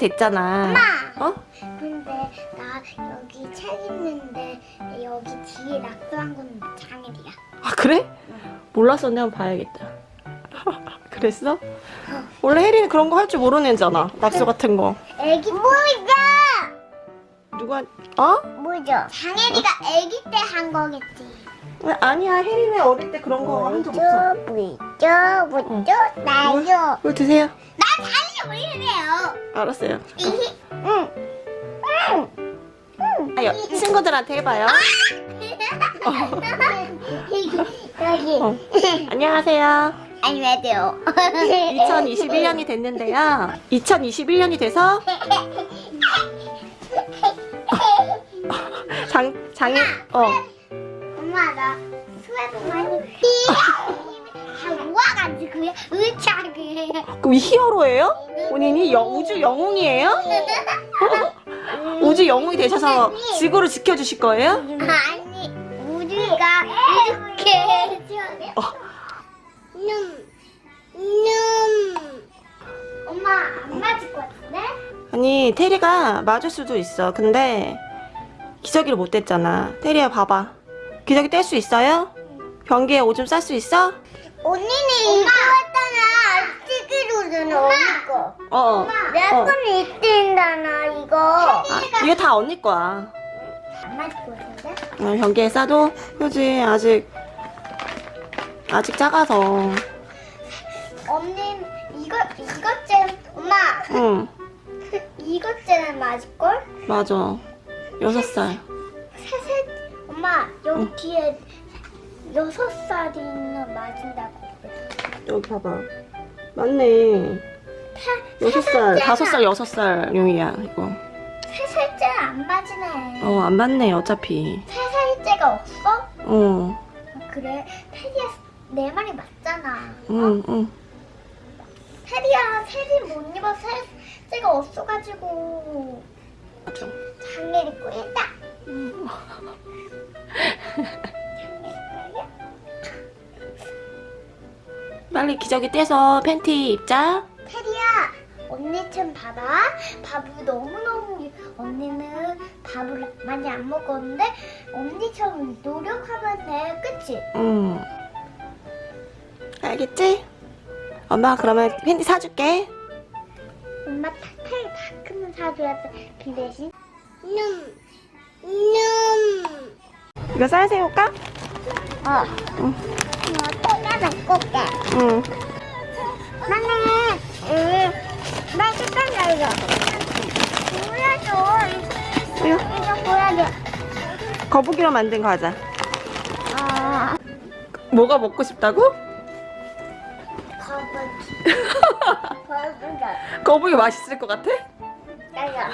됐잖아. 엄마! 어? 근데 나 여기 책 있는데 여기 뒤에 낙서한 건 장일이야. 아 그래? 몰랐었네 한번 봐야겠다. 그랬어? 원래 혜리는 그런 거 할 줄 모르는 애잖아. 낙서 같은 거. 애기 뭐죠? 누가 어? 뭐죠? 장혜리가 애기 때 한 거겠지. 아니야 혜리는 어릴 때 그런 거 한 적 없어. 뭐죠? 뭐죠? 나요. 이거 드세요. 올리래요. 알았어요. 응. 아요 친구들한테 해봐요. 여기. 어. 안녕하세요. 아니 왜 돼요? 2021년이 됐는데요. 2021년이 돼서 장 장애 어 엄마 나 수액 많이 다 모아 가지고요. 으차게. 그럼 히어로예요? 본인이 여, 우주 영웅이에요? 우주 영웅이 되셔서 지구를 지켜주실 거예요? 아니 우리가 이렇게 어. 눔, 눔. 엄마 안 맞을 것 같은데? 아니 테리가 맞을 수도 있어. 근데 기저귀를 못 뗐잖아. 테리야 봐봐. 기저귀 뗄 수 있어요? 변기에 오줌 쌀 수 있어? 언니는 이거 했잖아. 찌기로는 언니 거. 어. 내 어. 거는 이때인다나 이거. 아, 이게 다 언니 거야. 안 맞을 것 같은데? 어, 변기에 싸도 그지 아직 아직 작아서. 언니 이거 이것째 엄마 응 이것째는 맞을 걸? 맞아. 여섯 살. 세 세 엄마 여기 뒤에 여섯 살이는 맞은다고 그랬어. 여기 봐봐. 맞네. 여섯 살, 다섯 살, 여섯 살 용이야 이거. 세 살째는 안 맞으네. 어안 맞네 어차피. 세 살째가 없어? 어. 그래 테리야 내 말이 맞잖아. 응 응. 테리야 테리 못 입어 세 살째가 없어가지고 맞아. 장례 입고 있다. 빨리 기저귀 떼서 팬티 입자. 테리야 언니 좀 봐봐 밥을 너무너무 언니는 밥을 많이 안 먹었는데 언니처럼 노력하면 돼 그치? 응. 알겠지? 엄마 그러면 팬티 사줄게. 엄마 타타이 다크는 사줘야 돼. 그 대신 눔, 눔. 이거 쌀 새우까? 어. 응. 어, 또나도 꽂게. 응. 나는 응. 나 색깔 이거. 보여줘. 이거 보여줘. 거북이로 만든 과자. 어. 뭐가 먹고 싶다고? 거북이. 거북이. 거북이 맛있을 것 같아? 나야.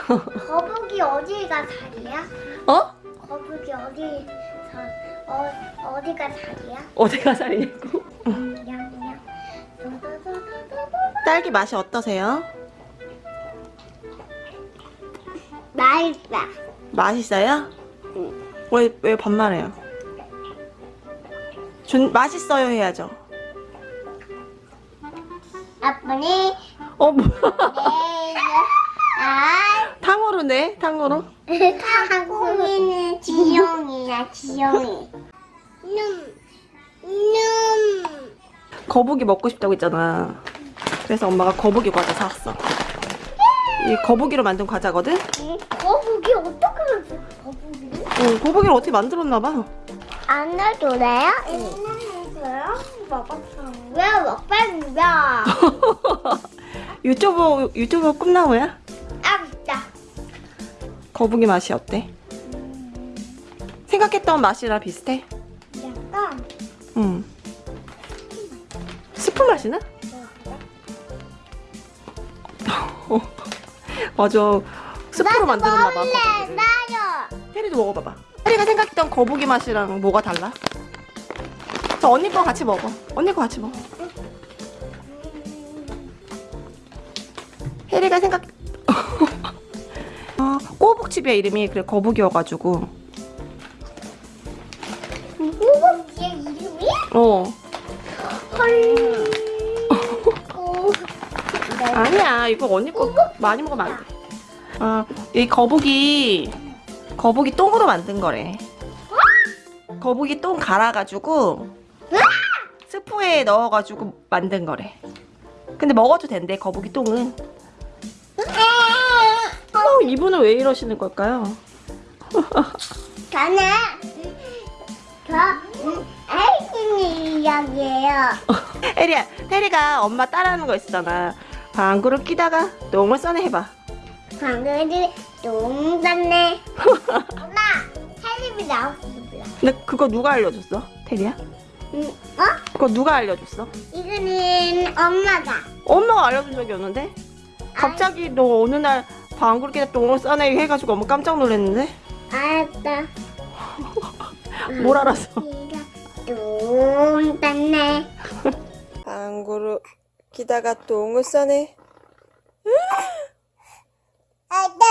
거북이 어디가 살이야? 어? 거북이 어디 어 어디가 살이야? 어디가 살이냐고? 냥냥. 딸기 맛이 어떠세요? 맛있다. 맛있어요? 왜, 왜 반말해요? 준, 맛있어요 해야죠. 아빠니 어, 뭐야. 네. 아, 탕후루 네? 탕후루? 타고미는 지영이야 지영이. 눔, 눔. 거북이 먹고 싶다고 했잖아. 그래서 엄마가 거북이 과자 사왔어. 이 거북이로 만든 과자거든? 거북이 어떻게 만들어? 거북이? 응, 거북이를 어떻게 만들었나봐. 안 넣어도 돼요? 있어요? 먹었어. 왜 먹방이야? 유튜브, 유튜브 꿈나무야? 거북이 맛이 어때? 생각했던 맛이랑 비슷해? 약간 응. 스프 맛이나? 어. 맞아. 스프로 만들었나봐. 나요. 혜리도 먹어봐봐. 혜리가 생각했던 거북이 맛이랑 뭐가 달라? 저 언니 거 같이 먹어. 언니 거 같이 먹어. 혜리가 생각... 어, 꼬북집이야 이름이. 그래 거북이여가지고. 꼬북이의 이름이? 어. 헐. 꼬. 아니야 이거 언니 거 많이 먹으면 안 돼. 아, 이 거북이 거북이 똥으로 만든 거래. 거북이 똥 갈아가지고 스프에 넣어가지고 만든 거래. 근데 먹어도 된대 거북이 똥은. 어, 이분은 왜 이러시는 걸까요? 저는 저 음, 아이스니 이야기예요. 에리야, 테리가 엄마 따라하는 거 있잖아. 방구를 끼다가 똥을 써내 해봐. 방금이 똥 쌌네. 엄마, 텔레비 나왔어. 근데 그거 누가 알려줬어? 테리야? 응, 어? 그거 누가 알려줬어? 이거는 엄마가. 엄마가 알려준 적이 없는데? 갑자기 너 어느 날 끼다 똥을 써내 해가지고 엄마 깜짝 놀랐는데? 알았다. 뭘 알았어? 똥 쌌네. 방구를 끼다가 똥을 써내. 알다.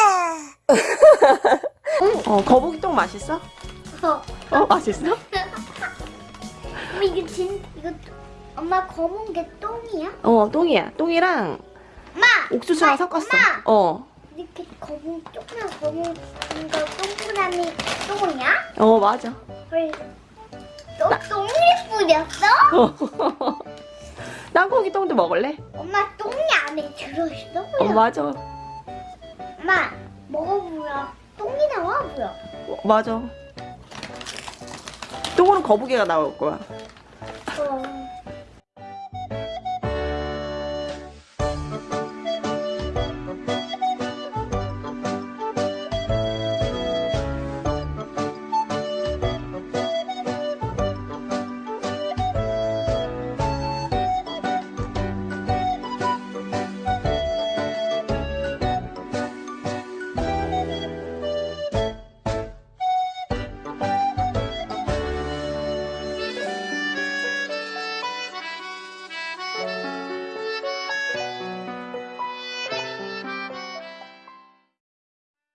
어, 거북이 똥 맛있어? 어, 어, 맛있어? 이거 진 이거 엄마 검은 게 똥이야? 어, 똥이야. 똥이랑 엄마. 옥수수랑 엄마, 섞었어. 엄마. 어, 이렇게 검은 조그만 검은 거 동그라미 똥이야? 어, 맞아. 헐. 너 똥이 뿌렸어? 어. 땅콩이 똥도 먹을래? 엄마 똥이 안에 들어있어? 어, 맞아. 엄마 먹어보라. 똥이 나와 보여. 어, 맞아. 똥으로 거북이가 나올 거야. 어.